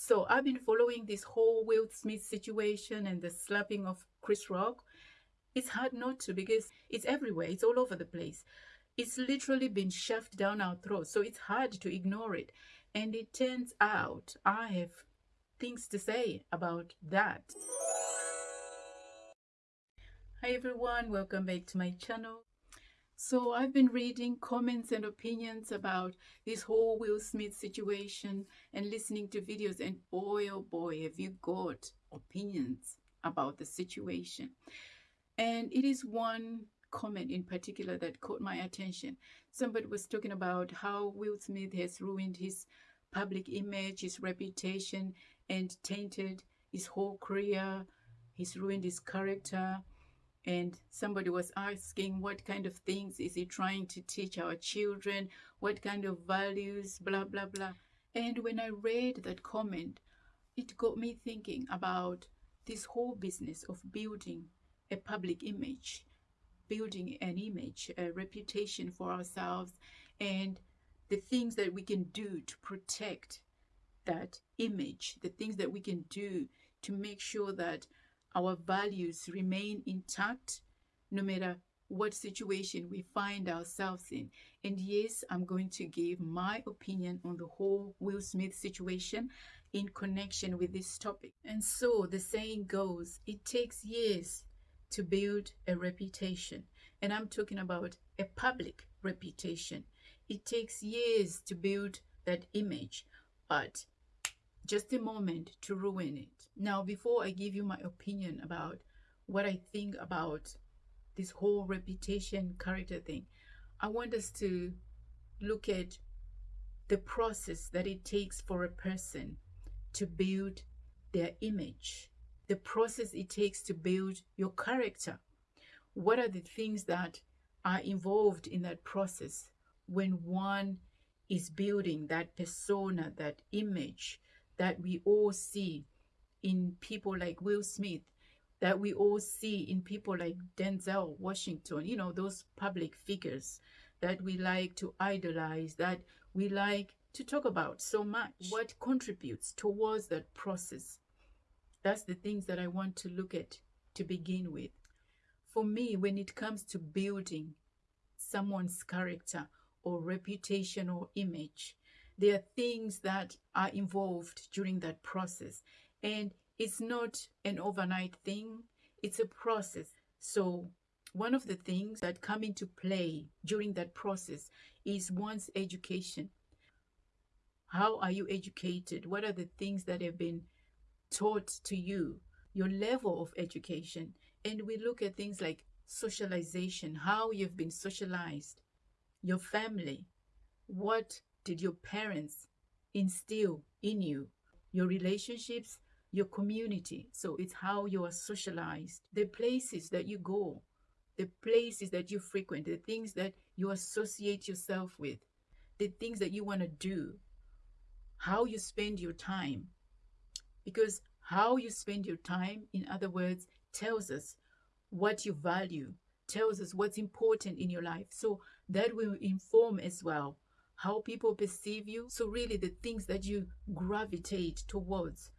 So I've been following this whole Will Smith situation and the slapping of Chris Rock. It's hard not to because it's everywhere, it's all over the place. It's literally been shoved down our throats, so it's hard to ignore it. And it turns out I have things to say about that. Hi everyone, welcome back to my channel. So I've been reading comments and opinions about this whole Will Smith situation and listening to videos and boy oh boy have you got opinions about the situation. And it is one comment in particular that caught my attention. Somebody was talking about how Will Smith has ruined his public image, his reputation, and tainted his whole career. He's ruined his character and somebody was asking what kind of things is he trying to teach our children what kind of values blah blah blah. And when i read that comment it got me thinking about this whole business of building a public image building an image a reputation for ourselves and the things that we can do to protect that image the things that we can do to make sure that our values remain intact no matter what situation we find ourselves in. And yes, I'm going to give my opinion on the whole Will Smith situation in connection with this topic. And so the saying goes, it takes years to build a reputation. And I'm talking about a public reputation. It takes years to build that image, but just a moment to ruin it. Now, before I give you my opinion about what I think about this whole reputation character thing, I want us to look at the process that it takes for a person to build their image, the process it takes to build your character. What are the things that are involved in that process when one is building that persona, that image, that we all see in people like Will Smith, that we all see in people like Denzel Washington, you know, those public figures that we like to idolize, that we like to talk about so much. What contributes towards that process? That's the things that I want to look at to begin with. For me, when it comes to building someone's character or reputation or image, there are things that are involved during that process. And it's not an overnight thing, it's a process. So one of the things that come into play during that process is one's education. How are you educated? What are the things that have been taught to you? Your level of education. And we look at things like socialization, how you've been socialized, your family, what did your parents instill in you? Your relationships, your community. So it's how you are socialized, the places that you go, the places that you frequent, the things that you associate yourself with, the things that you want to do, how you spend your time. Because how you spend your time, in other words, tells us what you value, tells us what's important in your life. So that will inform as well how people perceive you. So, really, the things that you gravitate towards.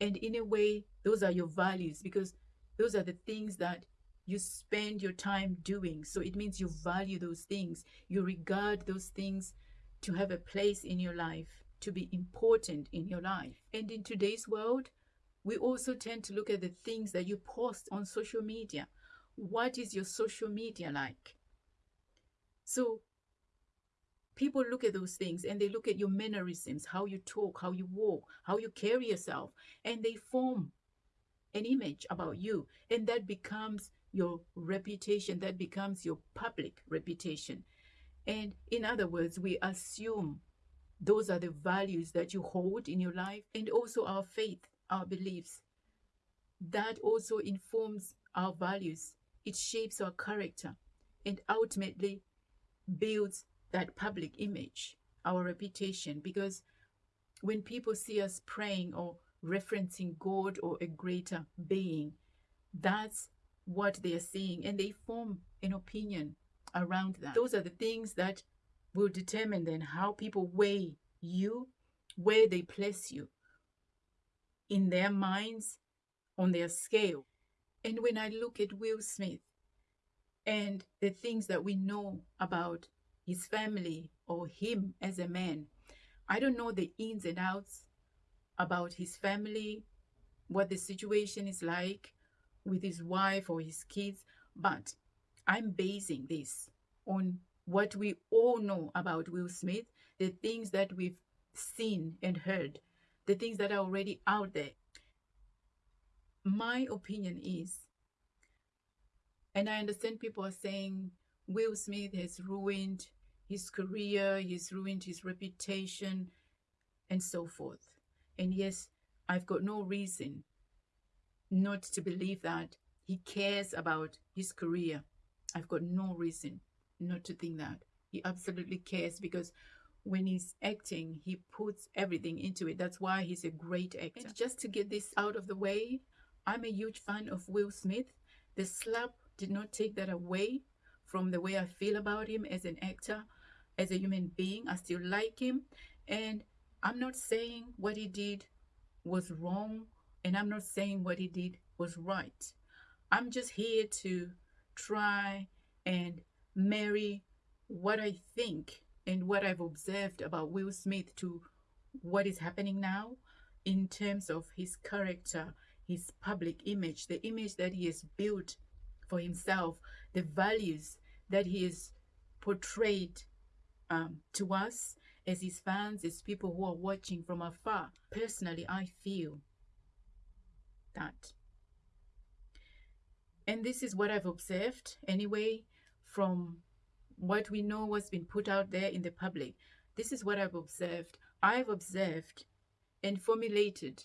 And in a way, those are your values because those are the things that you spend your time doing. So, it means you value those things, you regard those things to have a place in your life, to be important in your life. And in today's world, we also tend to look at the things that you post on social media. What is your social media like? So people look at those things and they look at your mannerisms, how you talk, how you walk, how you carry yourself, and they form an image about you. And that becomes your reputation, that becomes your public reputation. And in other words, we assume those are the values that you hold in your life and also our faith, our beliefs. That also informs our values, it shapes our character, and ultimately builds that public image, our reputation, because when people see us praying or referencing God or a greater being, that's what they are seeing, and they form an opinion around that. Those are the things that will determine then how people weigh you, where they place you. in their minds on their scale. And when I look at Will Smith and the things that we know about his family or him as a man, I don't know the ins and outs about his family, what the situation is like with his wife or his kids, but I'm basing this on what we all know about Will Smith, the things that we've seen and heard, the things that are already out there. My opinion is, and I understand people are saying Will Smith has ruined his career, he's ruined his reputation, and so forth. And yes, I've got no reason not to believe that he cares about his career. I've got no reason not to think that. He absolutely cares because when he's acting, he puts everything into it. That's why he's a great actor. And just to get this out of the way, I'm a huge fan of Will Smith. The slap did not take that away from the way I feel about him as an actor, as a human being. I still like him. And I'm not saying what he did was wrong, and I'm not saying what he did was right. I'm just here to try and marry what I think and what I've observed about Will Smith to what is happening now in terms of his character, his public image, the image that he has built for himself, the values that he has portrayed um, to us as his fans, as people who are watching from afar. Personally, I feel that. And this is what I've observed anyway from what we know what's been put out there in the public. This is what I've observed. I've observed and formulated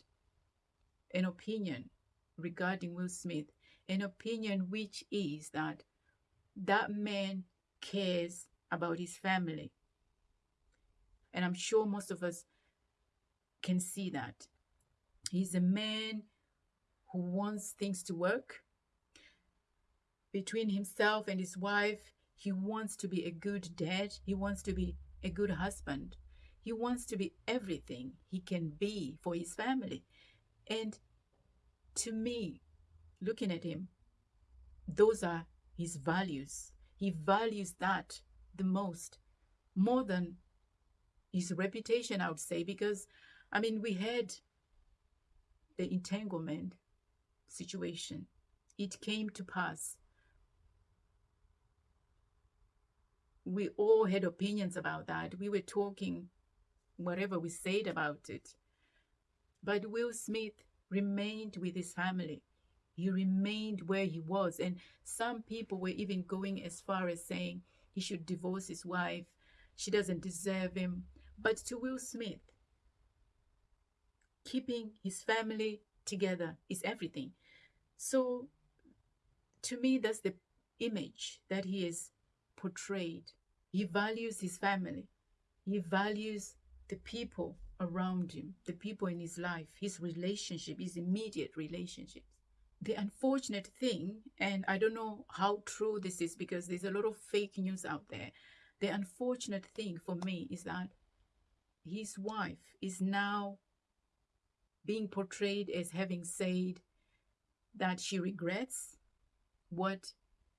an opinion regarding Will Smith, an opinion which is that that man cares about his family. And I'm sure most of us can see that. He's a man who wants things to work between himself and his wife he wants to be a good dad. He wants to be a good husband. He wants to be everything he can be for his family. And to me, looking at him, those are his values. He values that the most, more than his reputation, I would say, because, I mean, we had the entanglement situation. It came to pass we all had opinions about that. We were talking whatever we said about it. But Will Smith remained with his family. He remained where he was. And some people were even going as far as saying he should divorce his wife. She doesn't deserve him. But to Will Smith, keeping his family together is everything. So to me, that's the image that he is portrayed. He values his family. He values the people around him, the people in his life, his relationship, his immediate relationships. The unfortunate thing, and I don't know how true this is because there's a lot of fake news out there. The unfortunate thing for me is that his wife is now being portrayed as having said that she regrets what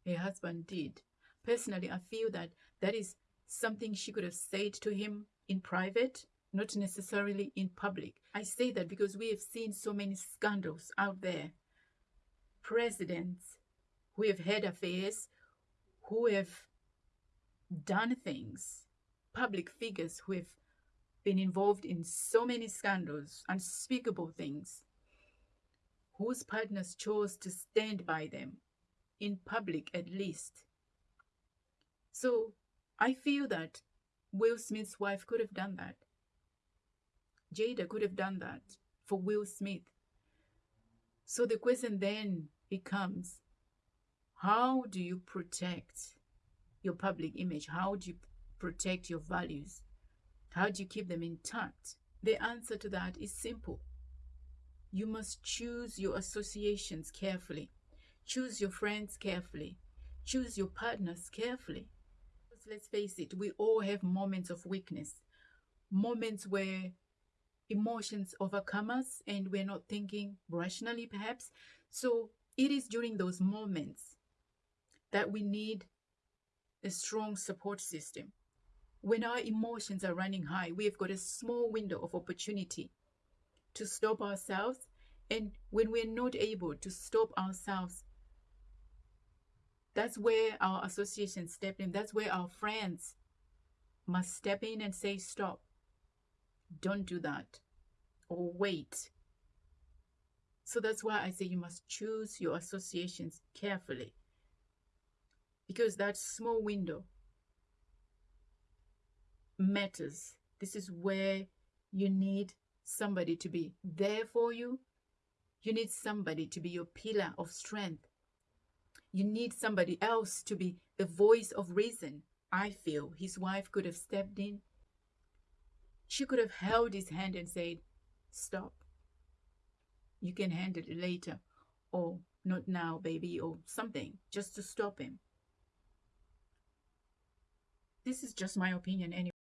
her husband did Personally, I feel that that is something she could have said to him in private, not necessarily in public. I say that because we have seen so many scandals out there. Presidents who have had affairs, who have done things, public figures who have been involved in so many scandals, unspeakable things, whose partners chose to stand by them, in public at least, so I feel that Will Smith's wife could have done that. Jada could have done that for Will Smith. So the question then becomes how do you protect your public image? How do you protect your values? How do you keep them intact? The answer to that is simple. You must choose your associations carefully, choose your friends carefully, choose your partners carefully let's face it, we all have moments of weakness, moments where emotions overcome us and we're not thinking rationally, perhaps. So it is during those moments that we need a strong support system. When our emotions are running high, we have got a small window of opportunity to stop ourselves. And when we're not able to stop ourselves, that's where our associations step in. That's where our friends must step in and say, stop. Don't do that. Or wait. So that's why I say you must choose your associations carefully. Because that small window matters. This is where you need somebody to be there for you. You need somebody to be your pillar of strength. You need somebody else to be the voice of reason. I feel his wife could have stepped in. She could have held his hand and said, Stop. You can handle it later. Or not now, baby, or something, just to stop him. This is just my opinion anyway.